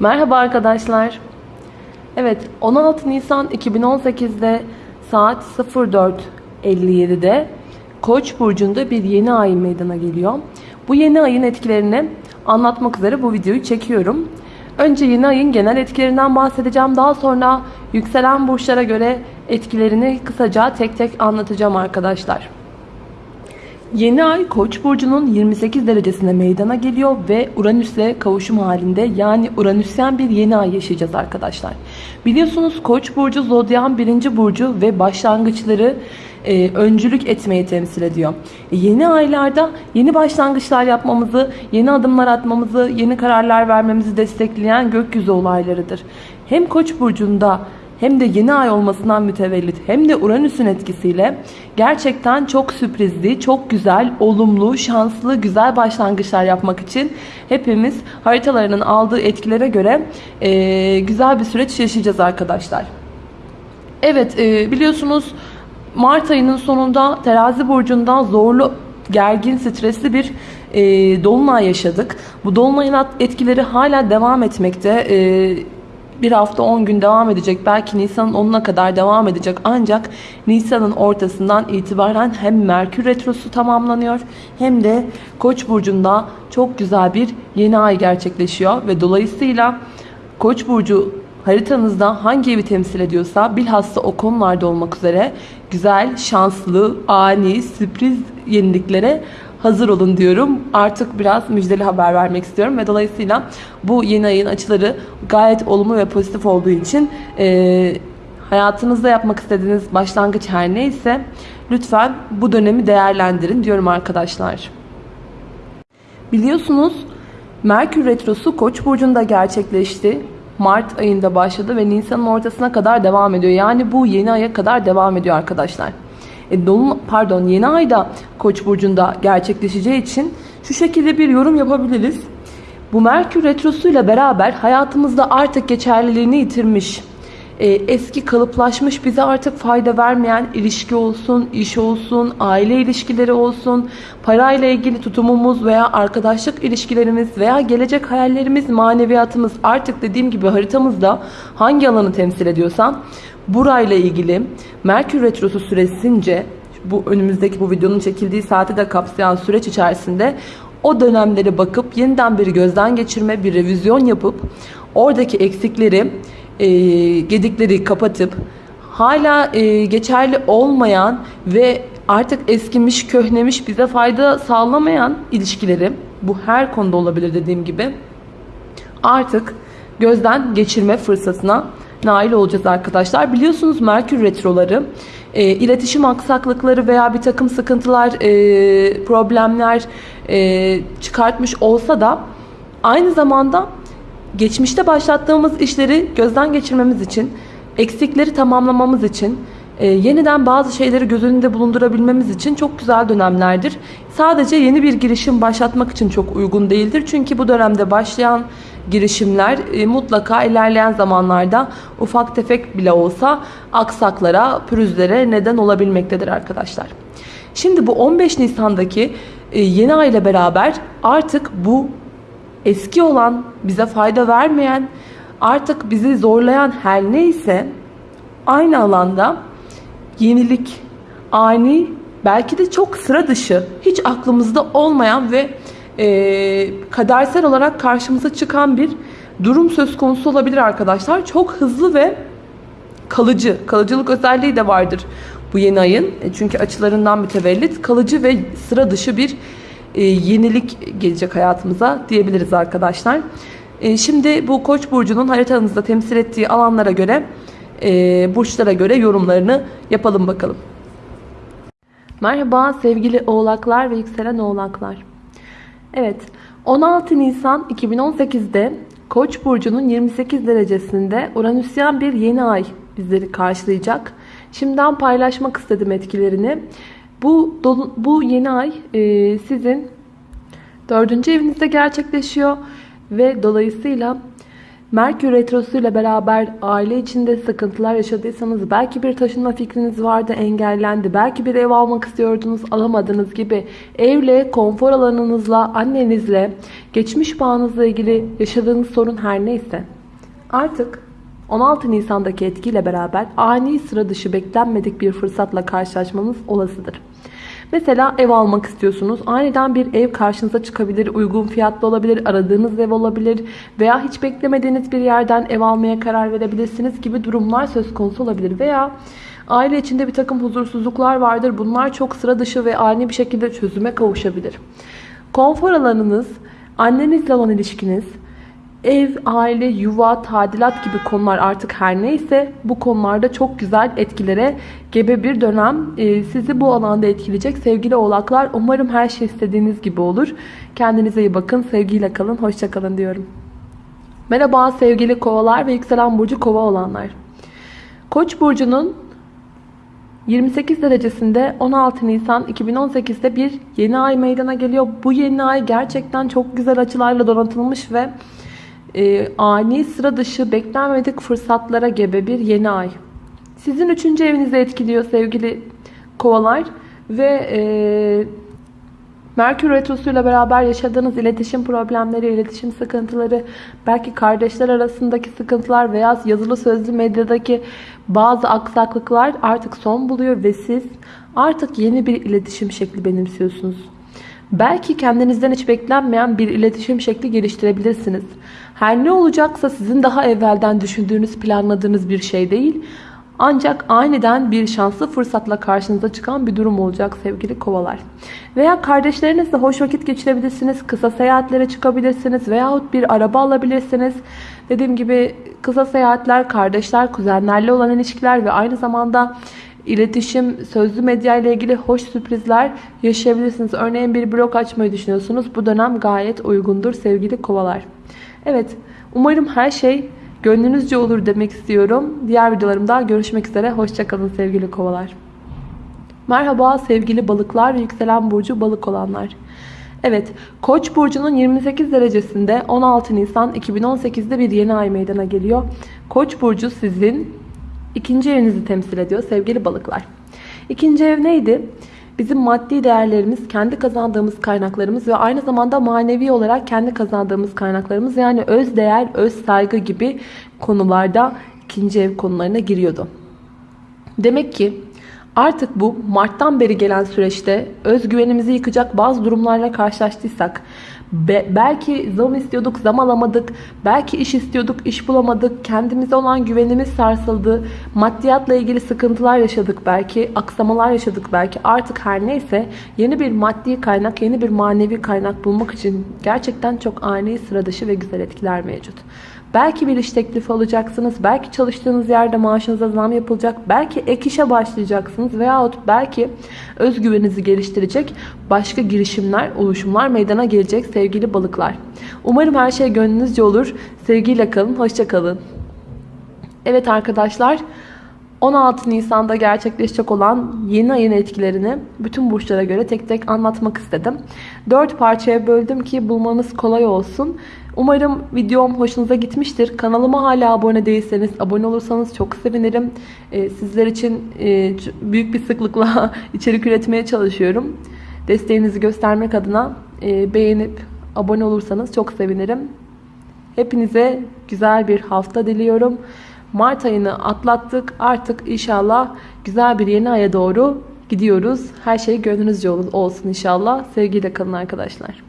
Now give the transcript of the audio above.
Merhaba arkadaşlar. Evet 16 Nisan 2018'de saat 04.57'de Koç burcunda bir yeni ay meydana geliyor. Bu yeni ayın etkilerini anlatmak üzere bu videoyu çekiyorum. Önce yeni ayın genel etkilerinden bahsedeceğim. Daha sonra yükselen burçlara göre etkilerini kısaca tek tek anlatacağım arkadaşlar. Yeni ay Koç burcunun 28 derecesine meydana geliyor ve Uranüs'le kavuşum halinde yani Uranüsyen bir yeni ay yaşayacağız arkadaşlar. Biliyorsunuz Koç burcu zodyan birinci burcu ve başlangıçları e, öncülük etmeyi temsil ediyor. E, yeni aylarda yeni başlangıçlar yapmamızı, yeni adımlar atmamızı, yeni kararlar vermemizi destekleyen gökyüzü olaylarıdır. Hem Koç burcunda hem de yeni ay olmasından mütevellit hem de Uranüs'ün etkisiyle gerçekten çok sürprizli, çok güzel, olumlu, şanslı, güzel başlangıçlar yapmak için hepimiz haritalarının aldığı etkilere göre e, güzel bir süreç yaşayacağız arkadaşlar. Evet e, biliyorsunuz Mart ayının sonunda terazi burcundan zorlu gergin, stresli bir e, dolunay yaşadık. Bu dolunayın etkileri hala devam etmekte. E, bir hafta 10 gün devam edecek. Belki Nisan'ın 10'una kadar devam edecek. Ancak Nisan'ın ortasından itibaren hem Merkür Retrosu tamamlanıyor hem de Koç burcunda çok güzel bir yeni ay gerçekleşiyor ve dolayısıyla Koç burcu haritanızda hangi evi temsil ediyorsa bilhassa o konularda olmak üzere güzel, şanslı, ani, sürpriz yeniliklere hazır olun diyorum. Artık biraz müjdeli haber vermek istiyorum ve dolayısıyla bu yeni ayın açıları gayet olumlu ve pozitif olduğu için e, hayatınızda yapmak istediğiniz başlangıç her neyse lütfen bu dönemi değerlendirin diyorum arkadaşlar. Biliyorsunuz Merkür Retrosu Koç burcunda gerçekleşti. Mart ayında başladı ve Nisan'ın ortasına kadar devam ediyor. Yani bu yeni aya kadar devam ediyor arkadaşlar. E, dolun, pardon yeni ayda Koç burcunda gerçekleşeceği için şu şekilde bir yorum yapabiliriz. Bu Merkür retrosuyla beraber hayatımızda artık geçerliliğini yitirmiş, e, eski kalıplaşmış bize artık fayda vermeyen ilişki olsun, iş olsun, aile ilişkileri olsun, parayla ilgili tutumumuz veya arkadaşlık ilişkilerimiz veya gelecek hayallerimiz, maneviyatımız artık dediğim gibi haritamızda hangi alanı temsil ediyorsa burayla ilgili Merkür Retrosu süresince bu önümüzdeki bu videonun çekildiği saati de kapsayan süreç içerisinde o dönemlere bakıp yeniden bir gözden geçirme, bir revizyon yapıp oradaki eksikleri, e, gedikleri kapatıp hala e, geçerli olmayan ve artık eskimiş, köhnemiş, bize fayda sağlamayan ilişkileri bu her konuda olabilir dediğim gibi artık gözden geçirme fırsatına nail olacağız arkadaşlar. Biliyorsunuz Merkür Retroları e, iletişim aksaklıkları veya bir takım sıkıntılar, e, problemler e, çıkartmış olsa da aynı zamanda geçmişte başlattığımız işleri gözden geçirmemiz için, eksikleri tamamlamamız için, e, yeniden bazı şeyleri göz önünde bulundurabilmemiz için çok güzel dönemlerdir. Sadece yeni bir girişim başlatmak için çok uygun değildir. Çünkü bu dönemde başlayan girişimler e, mutlaka ilerleyen zamanlarda ufak tefek bile olsa aksaklara, pürüzlere neden olabilmektedir arkadaşlar. Şimdi bu 15 Nisan'daki e, yeni ay ile beraber artık bu eski olan, bize fayda vermeyen, artık bizi zorlayan her neyse aynı alanda yenilik, ani, belki de çok sıra dışı, hiç aklımızda olmayan ve e, kadersel olarak karşımıza çıkan bir durum söz konusu olabilir arkadaşlar. Çok hızlı ve kalıcı, kalıcılık özelliği de vardır bu yeni ayın. E, çünkü açılarından mütevellit kalıcı ve sıra dışı bir yenilik gelecek hayatımıza diyebiliriz arkadaşlar. E, şimdi bu Koç burcunun haritanızda temsil ettiği alanlara göre, e, burçlara göre yorumlarını yapalım bakalım. Merhaba sevgili oğlaklar ve yükselen oğlaklar. Evet 16 Nisan 2018'de Koç burcunun 28 derecesinde Uranüsyen bir yeni ay bizleri karşılayacak. Şimdiden paylaşmak istedim etkilerini. Bu bu yeni ay e, sizin dördüncü evinizde gerçekleşiyor ve dolayısıyla Merkür Retrosu ile beraber aile içinde sıkıntılar yaşadıysanız belki bir taşınma fikriniz vardı engellendi. Belki bir ev almak istiyordunuz alamadınız gibi evle, konfor alanınızla, annenizle, geçmiş bağınızla ilgili yaşadığınız sorun her neyse. Artık 16 Nisan'daki etkiyle beraber ani sıra dışı beklenmedik bir fırsatla karşılaşmanız olasıdır. Mesela ev almak istiyorsunuz. Aniden bir ev karşınıza çıkabilir. Uygun fiyatlı olabilir. Aradığınız ev olabilir. Veya hiç beklemediğiniz bir yerden ev almaya karar verebilirsiniz gibi durumlar söz konusu olabilir. Veya aile içinde bir takım huzursuzluklar vardır. Bunlar çok sıra dışı ve ani bir şekilde çözüme kavuşabilir. Konfor alanınız, annenizle olan ilişkiniz, Ev, aile, yuva, tadilat gibi konular artık her neyse bu konularda çok güzel etkilere gebe bir dönem e, sizi bu alanda etkileyecek sevgili oğlaklar. Umarım her şey istediğiniz gibi olur. Kendinize iyi bakın. Sevgiyle kalın. Hoşçakalın diyorum. Merhaba sevgili kovalar ve yükselen burcu kova olanlar. Koç burcunun 28 derecesinde 16 Nisan 2018'de bir yeni ay meydana geliyor. Bu yeni ay gerçekten çok güzel açılarla donatılmış ve e, ani sıra dışı beklenmedik fırsatlara gebe bir yeni ay. Sizin üçüncü evinizi etkiliyor sevgili kovalar ve e, Merkür Retrosu ile beraber yaşadığınız iletişim problemleri, iletişim sıkıntıları, belki kardeşler arasındaki sıkıntılar veya yazılı sözlü medyadaki bazı aksaklıklar artık son buluyor ve siz artık yeni bir iletişim şekli benimsiyorsunuz. Belki kendinizden hiç beklenmeyen bir iletişim şekli geliştirebilirsiniz. Her ne olacaksa sizin daha evvelden düşündüğünüz, planladığınız bir şey değil. Ancak aniden bir şanslı fırsatla karşınıza çıkan bir durum olacak sevgili kovalar. Veya kardeşlerinizle hoş vakit geçirebilirsiniz. Kısa seyahatlere çıkabilirsiniz. Veyahut bir araba alabilirsiniz. Dediğim gibi kısa seyahatler, kardeşler, kuzenlerle olan ilişkiler ve aynı zamanda iletişim, sözlü medya ile ilgili hoş sürprizler yaşayabilirsiniz. Örneğin bir blog açmayı düşünüyorsunuz. Bu dönem gayet uygundur sevgili kovalar. Evet, umarım her şey gönlünüzce olur demek istiyorum. Diğer videolarımda görüşmek üzere. Hoşçakalın sevgili kovalar. Merhaba sevgili balıklar ve yükselen burcu balık olanlar. Evet, Koç burcunun 28 derecesinde 16 Nisan 2018'de bir yeni ay meydana geliyor. Koç burcu sizin ikinci evinizi temsil ediyor sevgili balıklar. İkinci ev neydi? Bizim maddi değerlerimiz, kendi kazandığımız kaynaklarımız ve aynı zamanda manevi olarak kendi kazandığımız kaynaklarımız yani öz değer, öz saygı gibi konularda ikinci ev konularına giriyordu. Demek ki artık bu Mart'tan beri gelen süreçte özgüvenimizi yıkacak bazı durumlarla karşılaştıysak Be belki zam istiyorduk, zam alamadık. Belki iş istiyorduk, iş bulamadık. Kendimize olan güvenimiz sarsıldı. Maddiyatla ilgili sıkıntılar yaşadık belki. Aksamalar yaşadık belki. Artık her neyse yeni bir maddi kaynak, yeni bir manevi kaynak bulmak için gerçekten çok ani, sıra dışı ve güzel etkiler mevcut. Belki bir iş teklifi alacaksınız. Belki çalıştığınız yerde maaşınıza zam yapılacak. Belki ek işe başlayacaksınız. Veyahut belki özgüveninizi geliştirecek başka girişimler, oluşumlar meydana gelecek sevgili balıklar. Umarım her şey gönlünüzce olur. Sevgiyle kalın. Hoşça kalın. Evet arkadaşlar. 16 Nisan'da gerçekleşecek olan yeni ayın etkilerini bütün burçlara göre tek tek anlatmak istedim. 4 parçaya böldüm ki bulmanız kolay olsun. Umarım videom hoşunuza gitmiştir. Kanalıma hala abone değilseniz abone olursanız çok sevinirim. Ee, sizler için e, büyük bir sıklıkla içerik üretmeye çalışıyorum. Desteğinizi göstermek adına e, beğenip abone olursanız çok sevinirim. Hepinize güzel bir hafta diliyorum. Mart ayını atlattık. Artık inşallah güzel bir yeni aya doğru gidiyoruz. Her şey gönlünüzce olsun inşallah. Sevgiyle kalın arkadaşlar.